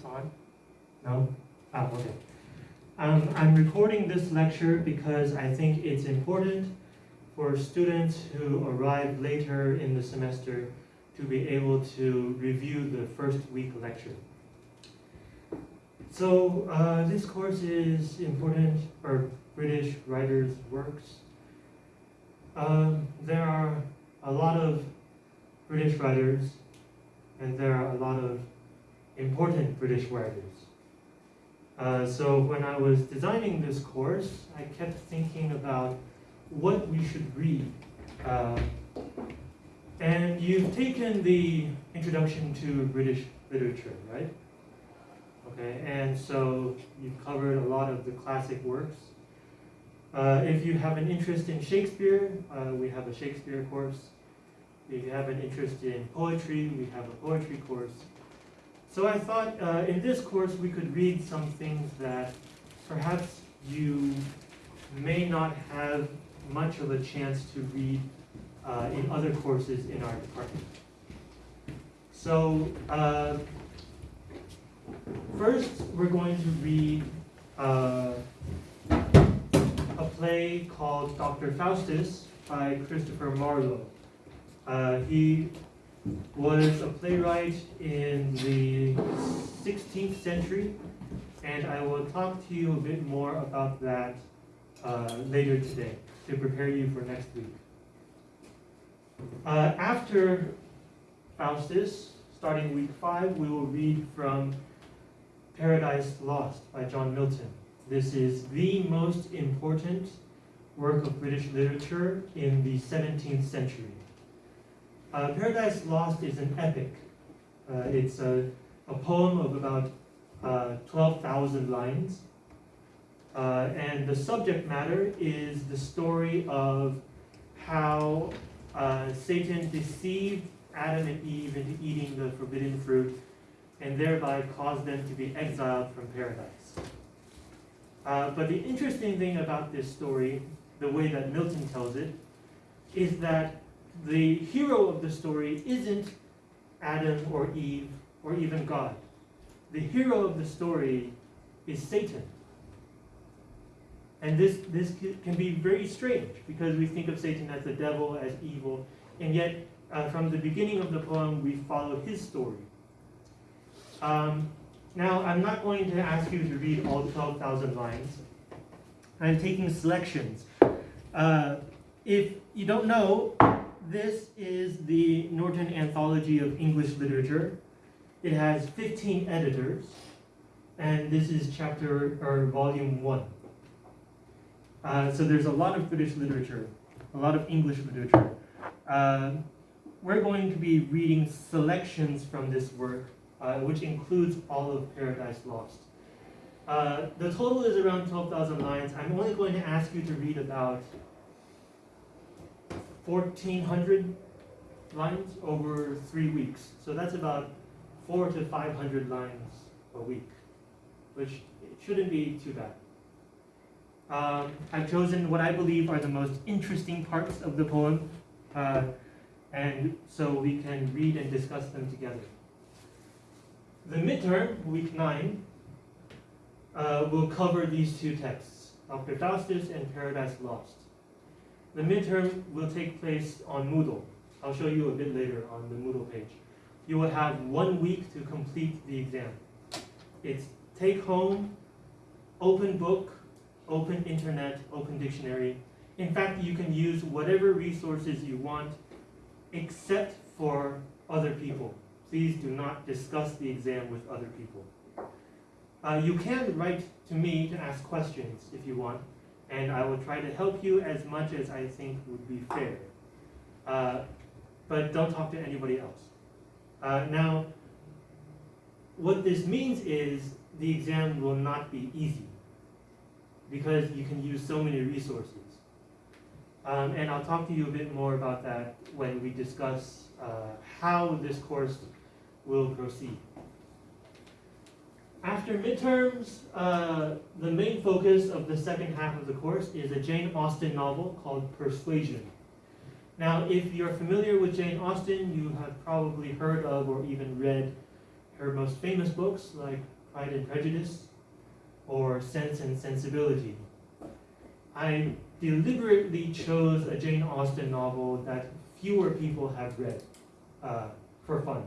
this on? No? Ah, okay. Um, I'm recording this lecture because I think it's important for students who arrive later in the semester to be able to review the first week lecture. So uh, this course is important for British writers' works. Um, there are a lot of British writers and there are a lot of important British writers. Uh, so when I was designing this course, I kept thinking about what we should read. Uh, and you've taken the introduction to British literature, right? Okay, and so you've covered a lot of the classic works. Uh, if you have an interest in Shakespeare, uh, we have a Shakespeare course. If you have an interest in poetry, we have a poetry course. So I thought uh, in this course we could read some things that perhaps you may not have much of a chance to read uh, in other courses in our department. So uh, first we're going to read uh, a play called Dr. Faustus by Christopher Marlowe. Uh, he was a playwright in the 16th century, and I will talk to you a bit more about that uh, later today to prepare you for next week. Uh, after Faustus, starting week five, we will read from Paradise Lost by John Milton. This is the most important work of British literature in the 17th century. Uh, Paradise Lost is an epic. Uh, it's a, a, poem of about uh, 12,000 lines. Uh, and the subject matter is the story of how uh, Satan deceived Adam and Eve into eating the forbidden fruit and thereby caused them to be exiled from paradise. Uh, but the interesting thing about this story, the way that Milton tells it, is that the hero of the story isn't Adam or Eve or even God. The hero of the story is Satan. And this, this can be very strange because we think of Satan as the devil, as evil, and yet uh, from the beginning of the poem we follow his story. Um, now, I'm not going to ask you to read all 12,000 lines. I'm taking selections. Uh, if you don't know, this is the Norton Anthology of English Literature. It has 15 editors, and this is chapter or volume one. Uh, so there's a lot of British literature, a lot of English literature. Uh, we're going to be reading selections from this work, uh, which includes all of Paradise Lost. Uh, the total is around 12,000 lines. I'm only going to ask you to read about 1,400 lines over three weeks. So that's about four to 500 lines a week, which shouldn't be too bad. Um, I've chosen what I believe are the most interesting parts of the poem, uh, and so we can read and discuss them together. The midterm, week 9, uh, will cover these two texts, Dr. Faustus and Paradise Lost. The midterm will take place on Moodle. I'll show you a bit later on the Moodle page. You will have one week to complete the exam. It's take home, open book, open internet, open dictionary. In fact, you can use whatever resources you want except for other people. Please do not discuss the exam with other people. Uh, you can write to me to ask questions if you want and I will try to help you as much as I think would be fair. Uh, but don't talk to anybody else. Uh, now, what this means is the exam will not be easy because you can use so many resources. Um, and I'll talk to you a bit more about that when we discuss uh, how this course will proceed. After midterms, uh, the main focus of the second half of the course is a Jane Austen novel called Persuasion. Now, if you're familiar with Jane Austen, you have probably heard of or even read her most famous books like Pride and Prejudice or Sense and Sensibility. I deliberately chose a Jane Austen novel that fewer people have read uh, for fun,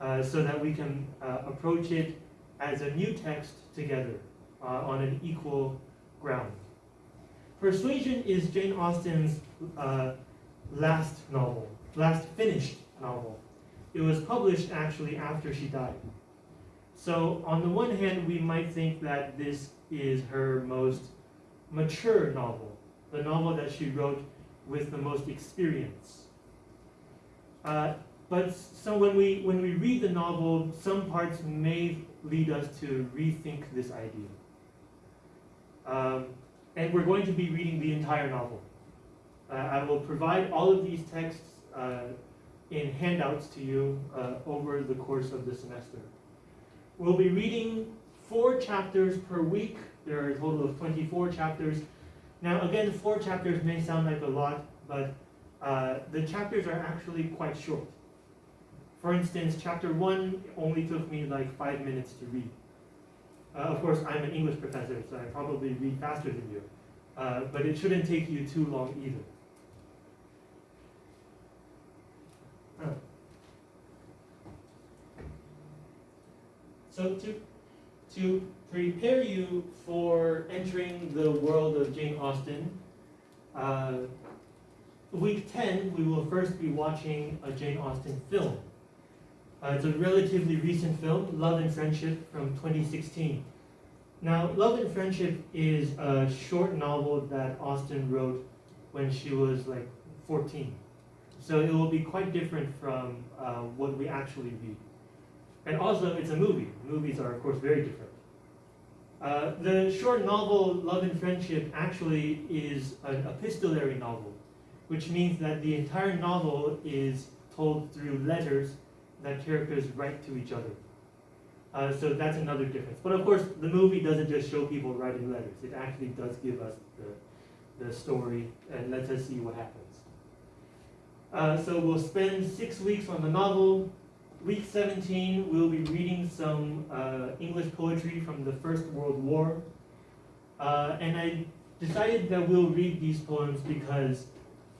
uh, so that we can uh, approach it as a new text together uh, on an equal ground. Persuasion is Jane Austen's uh, last novel, last finished novel. It was published actually after she died. So on the one hand, we might think that this is her most mature novel, the novel that she wrote with the most experience. Uh, but so when we when we read the novel, some parts may lead us to rethink this idea. Um, and we're going to be reading the entire novel. Uh, I will provide all of these texts uh, in handouts to you uh, over the course of the semester. We'll be reading four chapters per week. There are a total of 24 chapters. Now, again, four chapters may sound like a lot, but uh, the chapters are actually quite short. For instance, chapter one only took me like five minutes to read. Uh, of course, I'm an English professor, so I probably read faster than you. Uh, but it shouldn't take you too long either. So to, to prepare you for entering the world of Jane Austen, uh, week 10, we will first be watching a Jane Austen film. Uh, it's a relatively recent film, Love and Friendship from 2016. Now, Love and Friendship is a short novel that Austen wrote when she was like 14. So it will be quite different from uh, what we actually read. And also, it's a movie. Movies are, of course, very different. Uh, the short novel Love and Friendship actually is an epistolary novel, which means that the entire novel is told through letters that characters write to each other. Uh, so that's another difference. But of course, the movie doesn't just show people writing letters. It actually does give us the, the story and lets us see what happens. Uh, so we'll spend six weeks on the novel. Week 17, we'll be reading some uh, English poetry from the First World War. Uh, and I decided that we'll read these poems because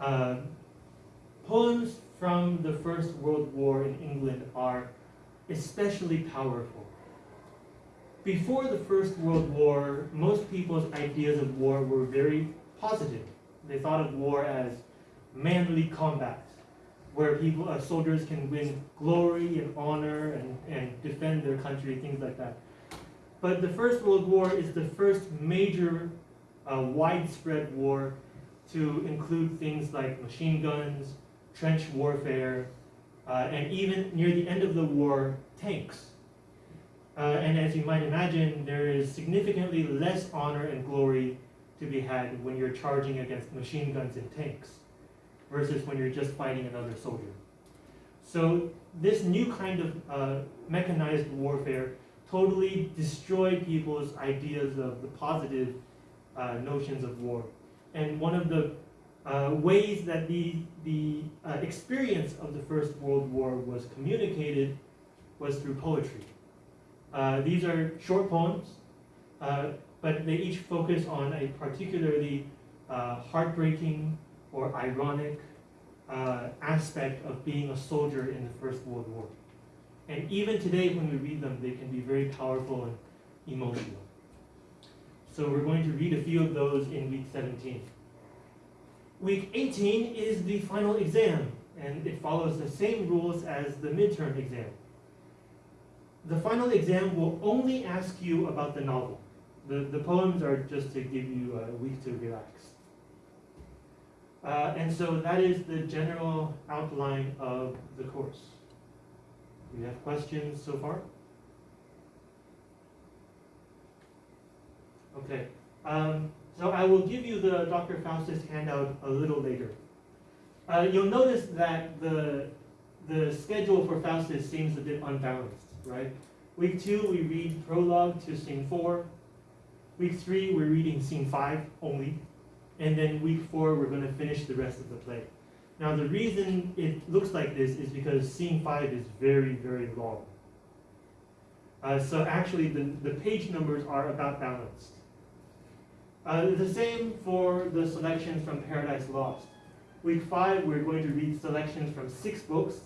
uh, poems from the First World War in England are especially powerful. Before the First World War, most people's ideas of war were very positive. They thought of war as manly combat, where people, uh, soldiers can win glory and honor and, and defend their country, things like that. But the First World War is the first major uh, widespread war to include things like machine guns, trench warfare, uh, and even near the end of the war, tanks. Uh, and as you might imagine, there is significantly less honor and glory to be had when you're charging against machine guns and tanks versus when you're just fighting another soldier. So this new kind of uh, mechanized warfare totally destroyed people's ideas of the positive uh, notions of war. And one of the uh, ways that the, the uh, experience of the First World War was communicated was through poetry. Uh, these are short poems, uh, but they each focus on a particularly heartbreaking or ironic uh, aspect of being a soldier in the First World War. And even today, when we read them, they can be very powerful and emotional. So we're going to read a few of those in week 17. Week 18 is the final exam, and it follows the same rules as the midterm exam. The final exam will only ask you about the novel. The, the poems are just to give you a week to relax. Uh, and so that is the general outline of the course. Do you have questions so far? Okay. Um, so I will give you the Dr. Faustus handout a little later. Uh, you'll notice that the, the schedule for Faustus seems a bit unbalanced, right? Week two, we read prologue to scene four. Week three, we're reading scene five only. And then week four, we're going to finish the rest of the play. Now, the reason it looks like this is because scene five is very, very long. Uh, so actually, the, the page numbers are about balanced. Uh, the same for the selections from Paradise Lost. Week five, we're going to read selections from six books.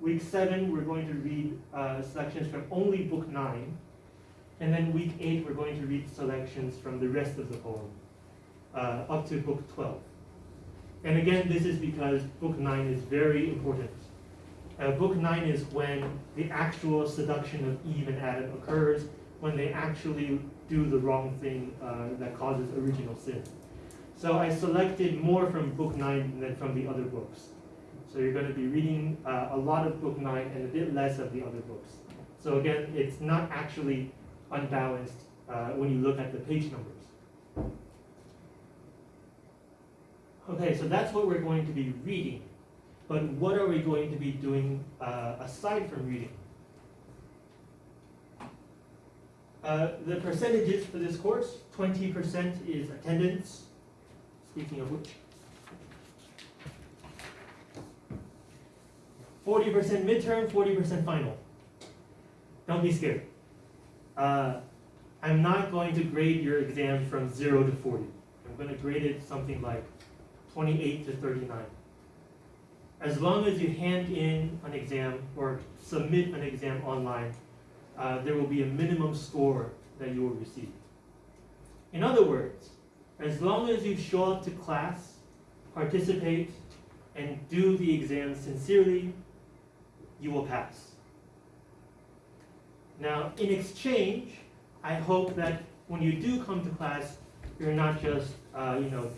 Week seven, we're going to read uh, selections from only book nine. And then week eight, we're going to read selections from the rest of the poem, uh, up to book 12. And again, this is because book nine is very important. Uh, book nine is when the actual seduction of Eve and Adam occurs, when they actually do the wrong thing uh, that causes original sin. So I selected more from book nine than from the other books. So you're going to be reading uh, a lot of book nine and a bit less of the other books. So again, it's not actually unbalanced uh, when you look at the page numbers. Okay, so that's what we're going to be reading. But what are we going to be doing uh, aside from reading? Uh, the percentages for this course, 20% is attendance, speaking of which. 40% midterm, 40% final. Don't be scared. Uh, I'm not going to grade your exam from 0 to 40. I'm going to grade it something like 28 to 39. As long as you hand in an exam or submit an exam online, uh, there will be a minimum score that you will receive. In other words, as long as you show up to class, participate, and do the exam sincerely, you will pass. Now, in exchange, I hope that when you do come to class, you're not just, uh, you know,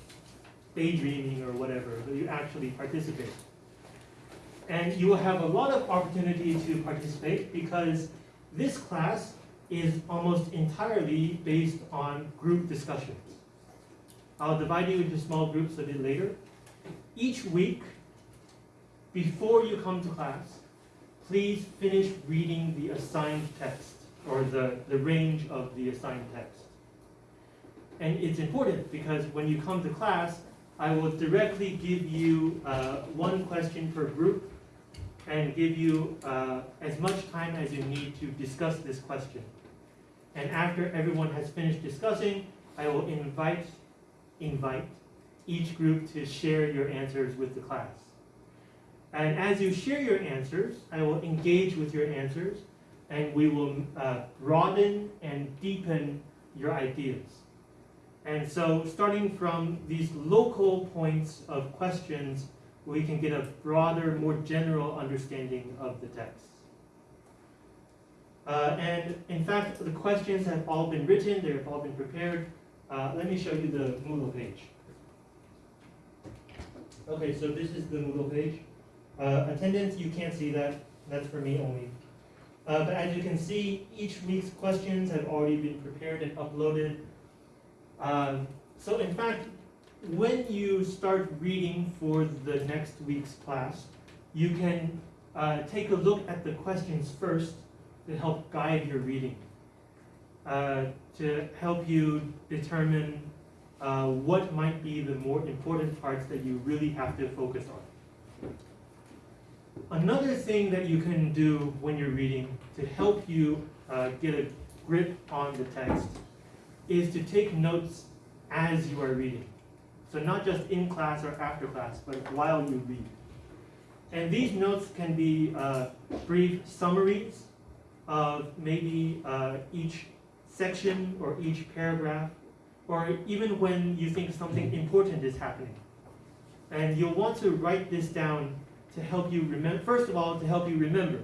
daydreaming or whatever, but you actually participate. And you will have a lot of opportunity to participate because this class is almost entirely based on group discussions. I'll divide you into small groups a bit later. Each week, before you come to class, please finish reading the assigned text or the, the range of the assigned text. And it's important because when you come to class, I will directly give you uh, one question per group and give you uh, as much time as you need to discuss this question. And after everyone has finished discussing, I will invite, invite each group to share your answers with the class. And as you share your answers, I will engage with your answers and we will uh, broaden and deepen your ideas. And so starting from these local points of questions, we can get a broader, more general understanding of the text. Uh, and in fact, the questions have all been written, they have all been prepared. Uh, let me show you the Moodle page. Okay, so this is the Moodle page. Uh, attendance, you can't see that, that's for me only. Uh, but as you can see, each week's questions have already been prepared and uploaded. Um, so in fact, when you start reading for the next week's class, you can uh, take a look at the questions first to help guide your reading, uh, to help you determine uh, what might be the more important parts that you really have to focus on. Another thing that you can do when you're reading to help you uh, get a grip on the text is to take notes as you are reading. So not just in class or after class, but while you read. And these notes can be uh, brief summaries of maybe uh, each section or each paragraph, or even when you think something important is happening. And you'll want to write this down to help you remember, first of all, to help you remember.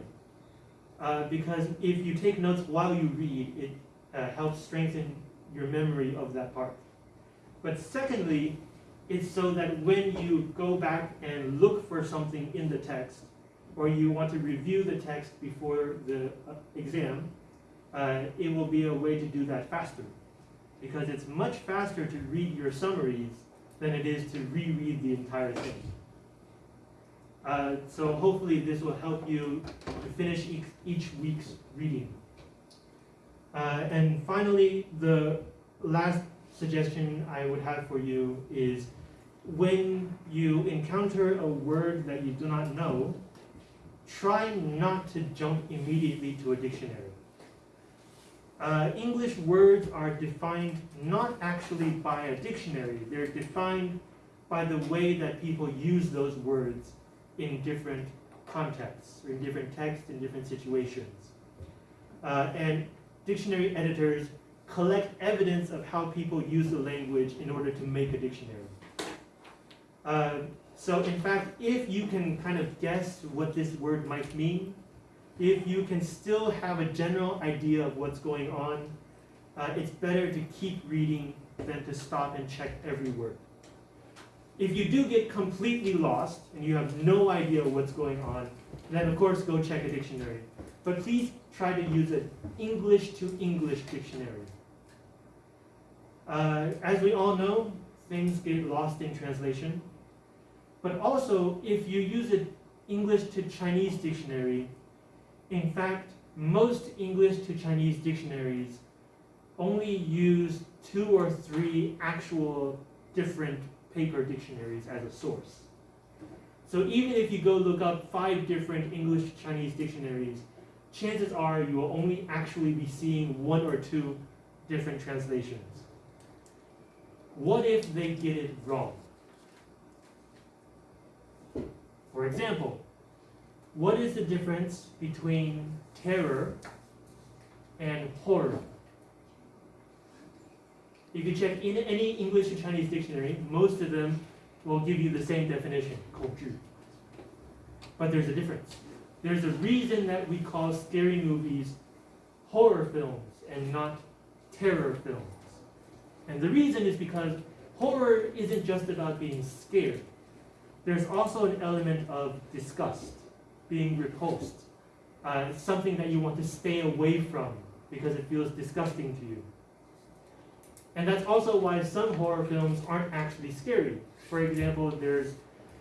Uh, because if you take notes while you read, it uh, helps strengthen your memory of that part. But secondly, it's so that when you go back and look for something in the text, or you want to review the text before the uh, exam, uh, it will be a way to do that faster. Because it's much faster to read your summaries than it is to reread the entire thing. Uh, so hopefully this will help you to finish each, each week's reading. Uh, and finally, the last suggestion I would have for you is when you encounter a word that you do not know, try not to jump immediately to a dictionary. Uh, English words are defined not actually by a dictionary, they're defined by the way that people use those words in different contexts, in different texts, in different situations. Uh, and dictionary editors collect evidence of how people use the language in order to make a dictionary. Uh, so in fact, if you can kind of guess what this word might mean, if you can still have a general idea of what's going on, uh, it's better to keep reading than to stop and check every word. If you do get completely lost and you have no idea what's going on, then of course go check a dictionary. But please try to use an English to English dictionary. Uh, as we all know, things get lost in translation. But also, if you use an English to Chinese dictionary, in fact, most English to Chinese dictionaries only use two or three actual different paper dictionaries as a source. So even if you go look up five different English Chinese dictionaries, chances are you will only actually be seeing one or two different translations. What if they get it wrong? For example, what is the difference between terror and horror? If you check in any English to Chinese dictionary, most of them will give you the same definition, 恐惧. But there's a difference. There's a reason that we call scary movies horror films and not terror films. And the reason is because horror isn't just about being scared. There's also an element of disgust, being repulsed, uh, something that you want to stay away from because it feels disgusting to you. And that's also why some horror films aren't actually scary. For example, there's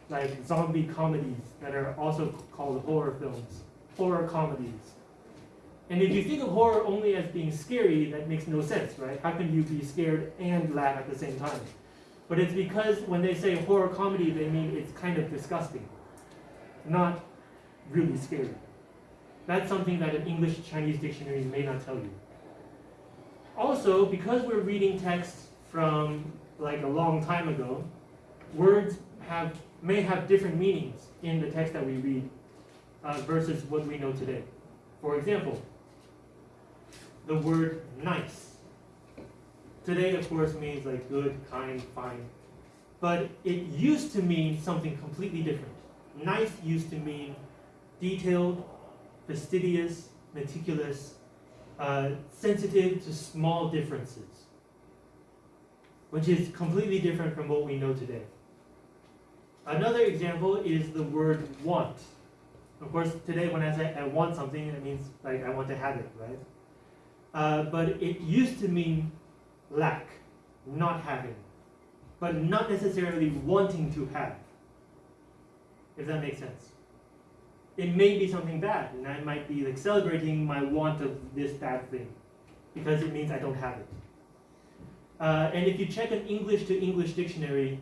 like zombie comedies that are also called horror films, horror comedies. And if you think of horror only as being scary, that makes no sense, right? How can you be scared and laugh at the same time? But it's because when they say horror comedy, they mean it's kind of disgusting, not really scary. That's something that an English Chinese dictionary may not tell you. Also, because we're reading texts from like a long time ago, words have may have different meanings in the text that we read uh, versus what we know today. For example, the word nice. Today, of course, means like good, kind, fine. But it used to mean something completely different. Nice used to mean detailed, fastidious, meticulous, uh, sensitive to small differences, which is completely different from what we know today. Another example is the word want. Of course, today when I say I want something, it means like I want to have it, right? Uh, but it used to mean lack, not having, but not necessarily wanting to have, if that makes sense. It may be something bad, and I might be like celebrating my want of this bad thing, because it means I don't have it. Uh, and if you check an English to English dictionary,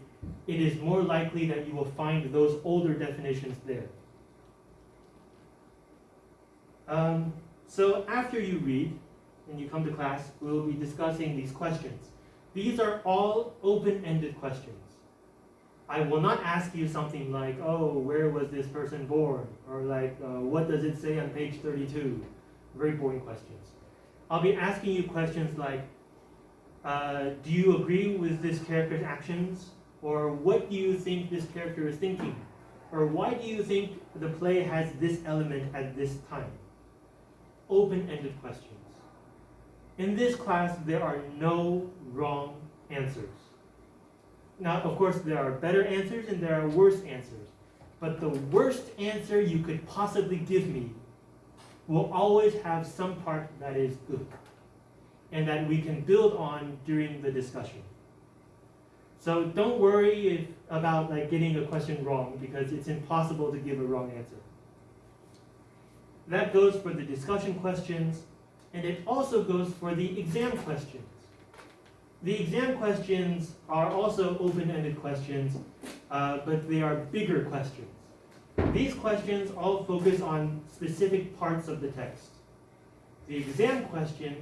it is more likely that you will find those older definitions there. Um, so after you read, and you come to class, we will be discussing these questions. These are all open-ended questions. I will not ask you something like, oh, where was this person born? Or like, uh, what does it say on page 32? Very boring questions. I'll be asking you questions like, uh, do you agree with this character's actions? Or what do you think this character is thinking? Or why do you think the play has this element at this time? Open-ended questions. In this class, there are no wrong answers. Now, of course, there are better answers and there are worse answers. But the worst answer you could possibly give me will always have some part that is good and that we can build on during the discussion. So don't worry if, about like getting a question wrong because it's impossible to give a wrong answer. That goes for the discussion questions and it also goes for the exam questions. The exam questions are also open-ended questions, uh, but they are bigger questions. These questions all focus on specific parts of the text. The exam question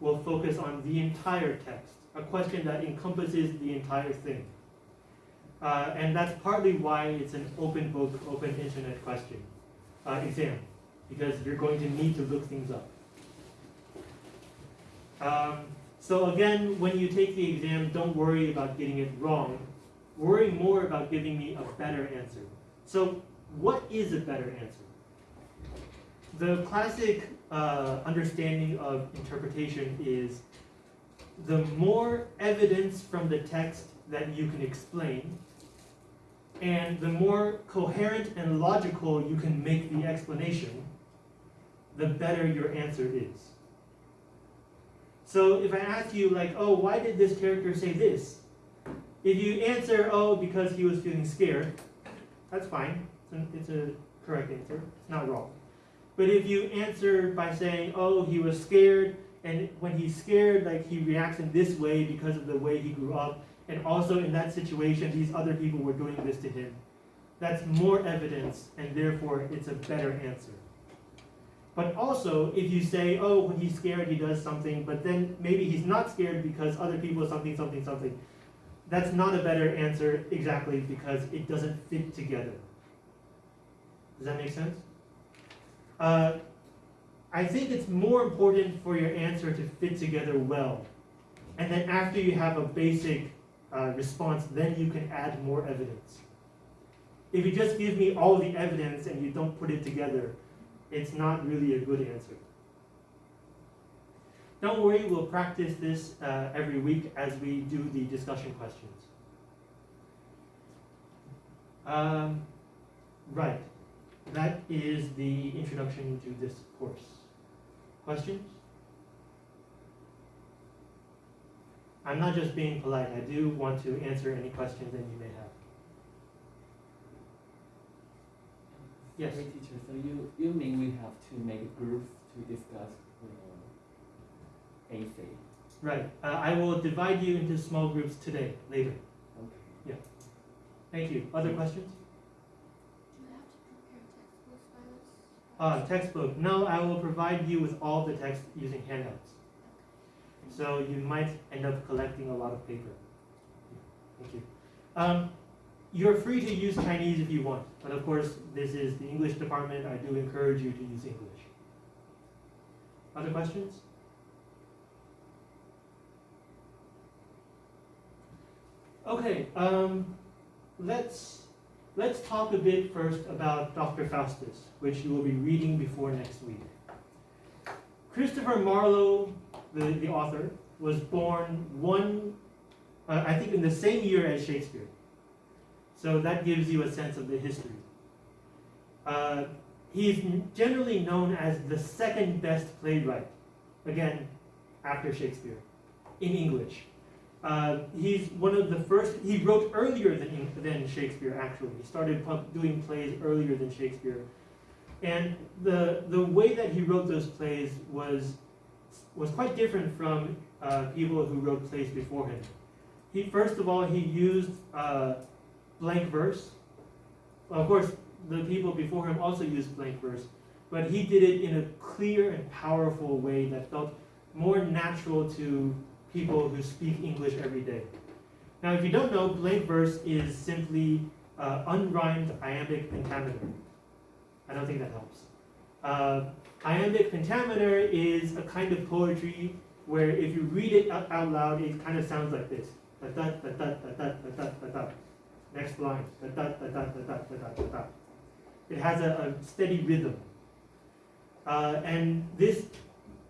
will focus on the entire text, a question that encompasses the entire thing. Uh, and that's partly why it's an open book, open internet question uh, exam, because you're going to need to look things up. Um, so again, when you take the exam, don't worry about getting it wrong. Worry more about giving me a better answer. So what is a better answer? The classic uh, understanding of interpretation is the more evidence from the text that you can explain, and the more coherent and logical you can make the explanation, the better your answer is. So if I ask you like, oh, why did this character say this? If you answer, oh, because he was feeling scared, that's fine. It's a, correct answer. It's not wrong. But if you answer by saying, oh, he was scared, and when he's scared, like he reacts in this way because of the way he grew up, and also in that situation, these other people were doing this to him. That's more evidence, and therefore it's a better answer. But also, if you say, oh, when he's scared, he does something, but then maybe he's not scared because other people something, something, something, that's not a better answer exactly because it doesn't fit together. Does that make sense? Uh, I think it's more important for your answer to fit together well. And then after you have a basic uh, response, then you can add more evidence. If you just give me all the evidence and you don't put it together, it's not really a good answer. Don't worry, we'll practice this uh, every week as we do the discussion questions. Um, right, that is the introduction to this course. Questions? I'm not just being polite, I do want to answer any questions that you may have. Yes. Great teacher. So you, you mean we have to make groups to discuss uh, AC? Right. Uh, I will divide you into small groups today, later. Okay. Yeah. Thank you. Other questions? Do I have to prepare textbooks by us? Uh, textbook. No, I will provide you with all the text using handouts. So you might end up collecting a lot of paper. Thank you. Um, you're free to use Chinese if you want, but of course, this is the English department. I do encourage you to use English. Other questions? Okay, um, let's let's talk a bit first about Dr. Faustus, which you will be reading before next week. Christopher Marlowe, the, the author, was born one, uh, I think, in the same year as Shakespeare. So that gives you a sense of the history. Uh, he's generally known as the second best playwright, again, after Shakespeare, in English. Uh, he's one of the first, he wrote earlier than, than Shakespeare, actually. He started doing plays earlier than Shakespeare. And the, the way that he wrote those plays was, was quite different from uh, people who wrote plays before him. He, first of all, he used uh, blank verse. Of course, the people before him also used blank verse, but he did it in a clear and powerful way that felt more natural to people who speak English every day. Now, if you don't know, blank verse is simply uh, unrhymed iambic pentameter. I don't think that helps. Uh, iambic pentameter is a kind of poetry where if you read it out loud, it kind of sounds like this. Next line. It has a, a steady rhythm. Uh, and this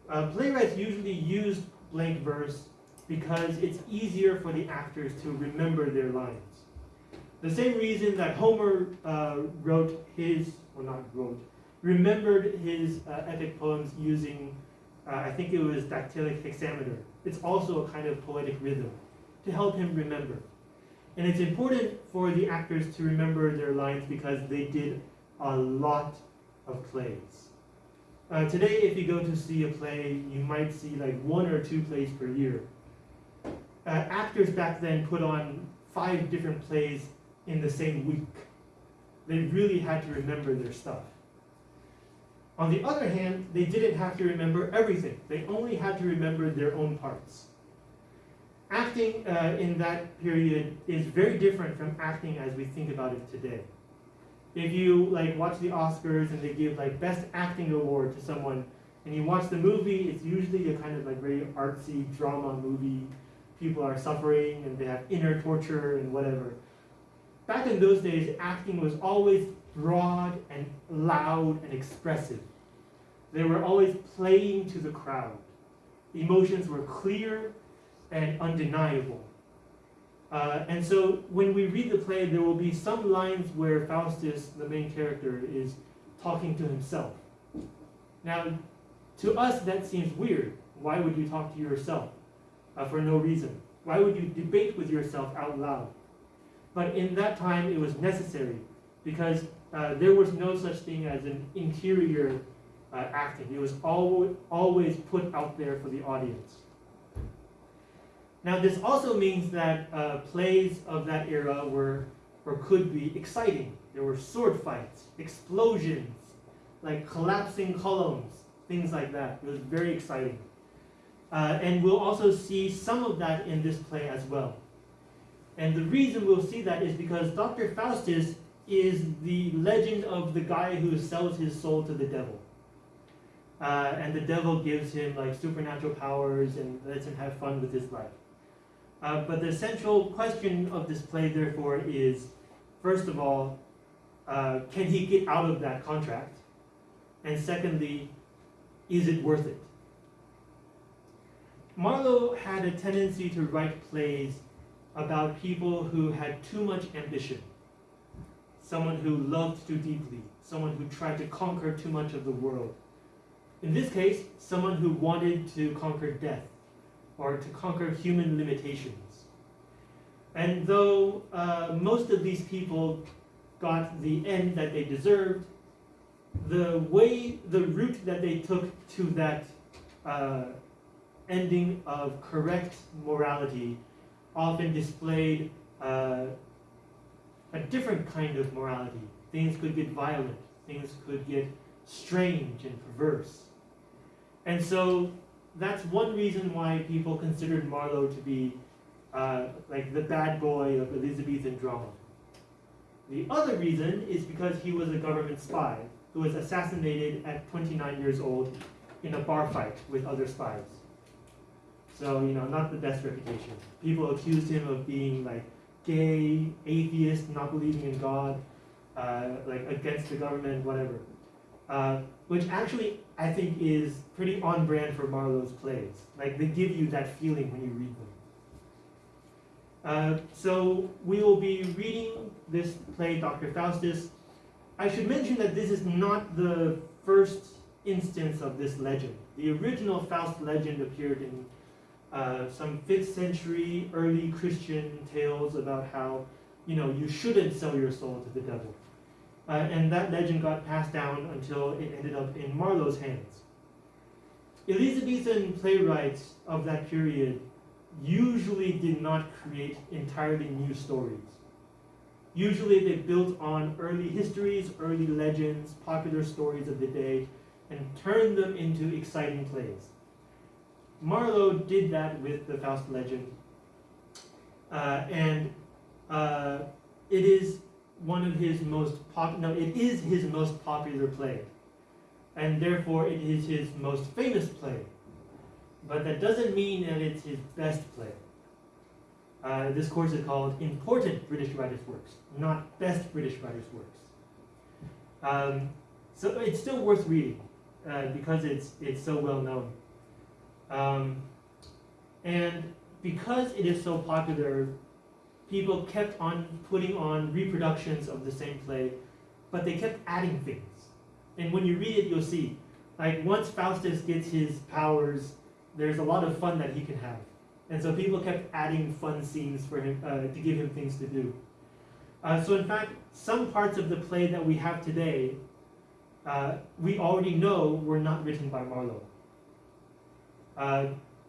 uh, playwrights usually use blank verse because it's easier for the actors to remember their lines. The same reason that Homer uh, wrote his, or not wrote, remembered his uh, epic poems using, uh, I think it was dactylic hexameter. It's also a kind of poetic rhythm to help him remember. And it's important for the actors to remember their lines because they did a lot of plays. Uh, today, if you go to see a play, you might see like one or two plays per year. Uh, actors back then put on five different plays in the same week. They really had to remember their stuff. On the other hand, they didn't have to remember everything. They only had to remember their own parts. Acting uh, in that period is very different from acting as we think about it today. If you like watch the Oscars and they give like best acting award to someone, and you watch the movie, it's usually a kind of like very artsy drama movie. People are suffering and they have inner torture and whatever. Back in those days, acting was always broad and loud and expressive. They were always playing to the crowd. Emotions were clear and undeniable. Uh, and so when we read the play, there will be some lines where Faustus, the main character, is talking to himself. Now, to us, that seems weird. Why would you talk to yourself uh, for no reason? Why would you debate with yourself out loud? But in that time, it was necessary because uh, there was no such thing as an interior uh, acting. It was always, always put out there for the audience. Now, this also means that uh, plays of that era were or could be exciting. There were sword fights, explosions, like collapsing columns, things like that. It was very exciting. Uh, and we'll also see some of that in this play as well. And the reason we'll see that is because Dr. Faustus is the legend of the guy who sells his soul to the devil. Uh, and the devil gives him like supernatural powers and lets him have fun with his life. Uh, but the central question of this play, therefore, is first of all, uh, can he get out of that contract? And secondly, is it worth it? Marlowe had a tendency to write plays about people who had too much ambition, someone who loved too deeply, someone who tried to conquer too much of the world. In this case, someone who wanted to conquer death or to conquer human limitations. And though uh, most of these people got the end that they deserved, the way, the route that they took to that uh, ending of correct morality often displayed uh, a different kind of morality. Things could get violent, things could get strange and perverse. And so that's one reason why people considered Marlowe to be uh, like the bad boy of Elizabethan drama. The other reason is because he was a government spy who was assassinated at 29 years old in a bar fight with other spies. So, you know, not the best reputation. People accused him of being like gay, atheist, not believing in God, uh, like against the government, whatever. Uh, which actually I think is pretty on brand for Marlowe's plays. Like they give you that feeling when you read them. Uh, so we will be reading this play, Dr. Faustus. I should mention that this is not the first instance of this legend. The original Faust legend appeared in uh, some 5th century early Christian tales about how, you know, you shouldn't sell your soul to the devil. Uh, and that legend got passed down until it ended up in Marlowe's hands. Elizabethan playwrights of that period usually did not create entirely new stories. Usually they built on early histories, early legends, popular stories of the day, and turned them into exciting plays. Marlowe did that with the Faust legend, uh, and uh, it is one of his most pop. No, it is his most popular play, and therefore it is his most famous play. But that doesn't mean that it's his best play. Uh, this course is called Important British Writers' Works, not Best British Writers' Works. Um, so it's still worth reading uh, because it's it's so well known. Um, and because it is so popular, people kept on putting on reproductions of the same play, but they kept adding things. And when you read it, you'll see, like once Faustus gets his powers, there's a lot of fun that he can have. And so people kept adding fun scenes for him uh, to give him things to do. Uh, so in fact, some parts of the play that we have today, uh, we already know were not written by Marlowe.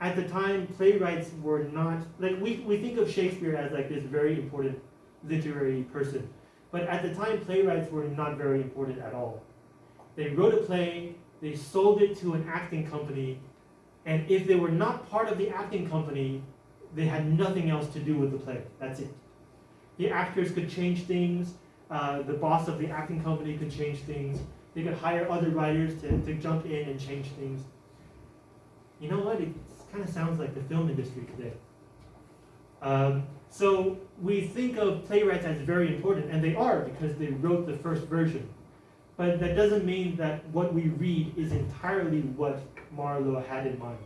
At the time, playwrights were not like we, we think of Shakespeare as like this very important literary person, but at the time, playwrights were not very important at all. They wrote a play, they sold it to an acting company, and if they were not part of the acting company, they had nothing else to do with the play. That's it. The actors could change things, uh, the boss of the acting company could change things, they could hire other writers to, to jump in and change things. You know what? It kind of sounds like the film industry today. Um, so we think of playwrights as very important, and they are because they wrote the first version. But that doesn't mean that what we read is entirely what Marlowe had in mind.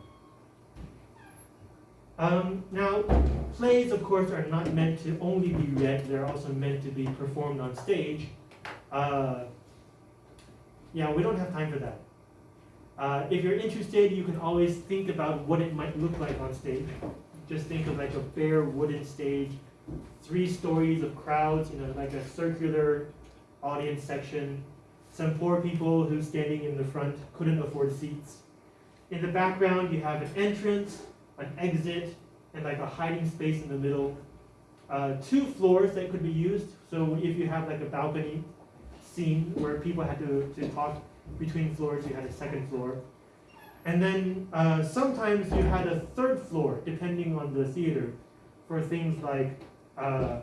Um, now, plays, of course, are not meant to only be read, they're also meant to be performed on stage. Uh, yeah, we don't have time for that. Uh, if you're interested, you can always think about what it might look like on stage. Just think of like a bare wooden stage, three stories of crowds, you know, like a circular audience section, some poor people who standing in the front couldn't afford seats. In the background, you have an entrance, an exit, and like a hiding space in the middle. Uh, two floors that could be used. So if you have like a balcony scene where people had to, to talk between floors, you had a second floor. And then uh, sometimes you had a third floor, depending on the theater, for things like uh,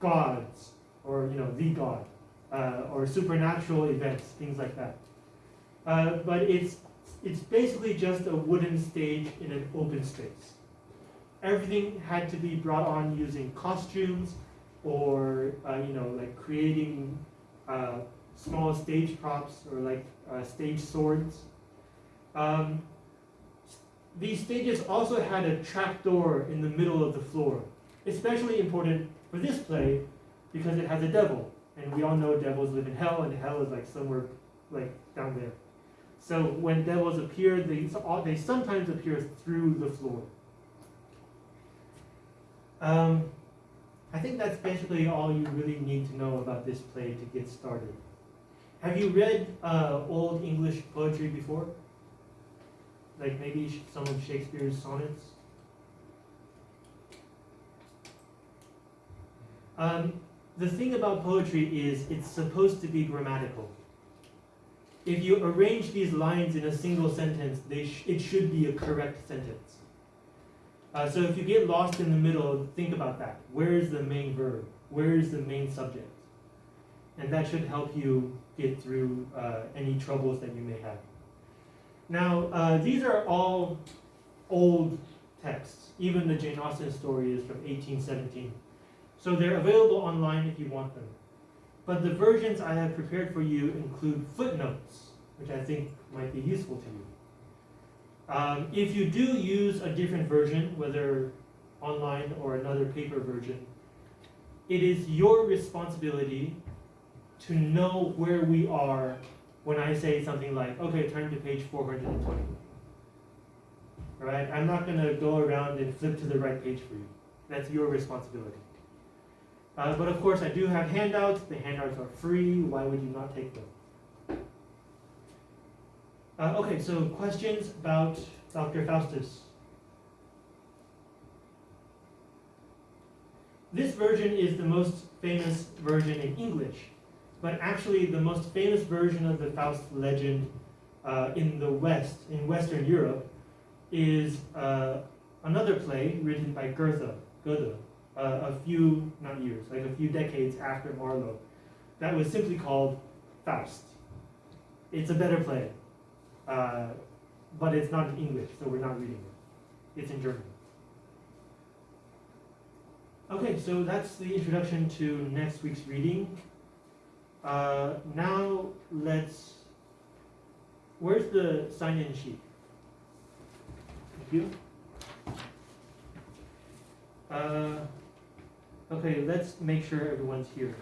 gods, or you know, the god, uh, or supernatural events, things like that. Uh, but it's it's basically just a wooden stage in an open space. Everything had to be brought on using costumes, or uh, you know, like creating uh, small stage props or like uh, stage swords. Um, these stages also had a trapdoor in the middle of the floor, especially important for this play because it has a devil, and we all know devils live in hell, and hell is like somewhere like down there. So when devils appear, they, they sometimes appear through the floor. Um, I think that's basically all you really need to know about this play to get started. Have you read uh, Old English poetry before? Like maybe some of Shakespeare's sonnets? Um, the thing about poetry is it's supposed to be grammatical. If you arrange these lines in a single sentence, sh it should be a correct sentence. Uh, so if you get lost in the middle, think about that. Where is the main verb? Where is the main subject? And that should help you get through uh, any troubles that you may have. Now, uh, these are all old texts. Even the Jane Austen story is from 1817. So they're available online if you want them. But the versions I have prepared for you include footnotes, which I think might be useful to you. Um, if you do use a different version, whether online or another paper version, it is your responsibility to know where we are when I say something like, okay, turn to page 420. All right, I'm not going to go around and flip to the right page for you. That's your responsibility. Uh, but of course, I do have handouts. The handouts are free. Why would you not take them? Uh, okay, so questions about Dr. Faustus? This version is the most famous version in English, but actually the most famous version of the Faust legend uh, in the West, in Western Europe, is uh, another play written by Goethe, Goethe uh, a few, not years, like a few decades after Marlowe, that was simply called Faust. It's a better play, uh, but it's not in English, so we're not reading it. It's in German. Okay, so that's the introduction to next week's reading. Uh, now let's, where's the sign-in sheet? Thank you. Uh, okay, let's make sure everyone's here.